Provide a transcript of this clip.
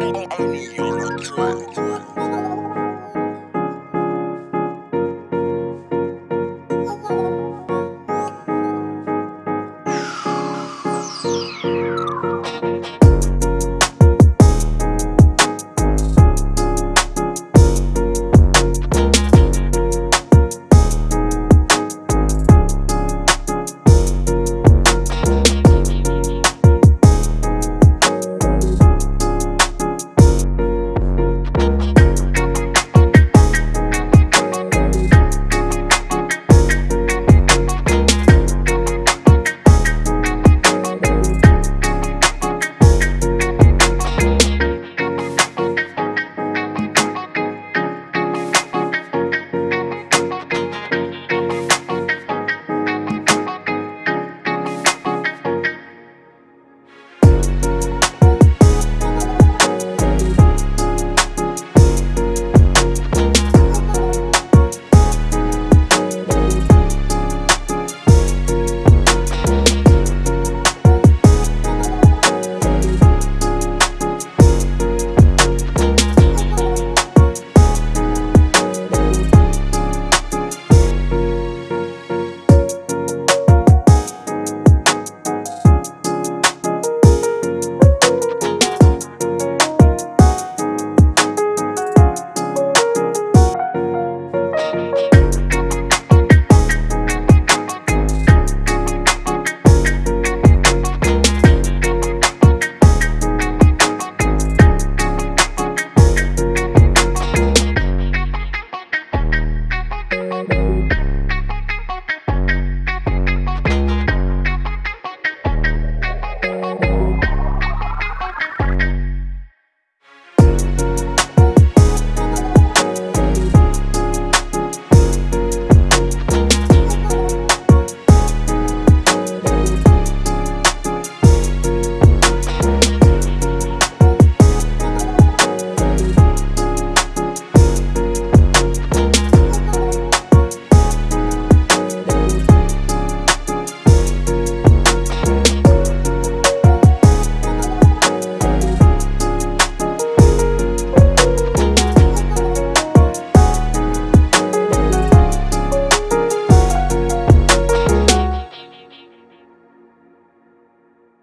Only you're a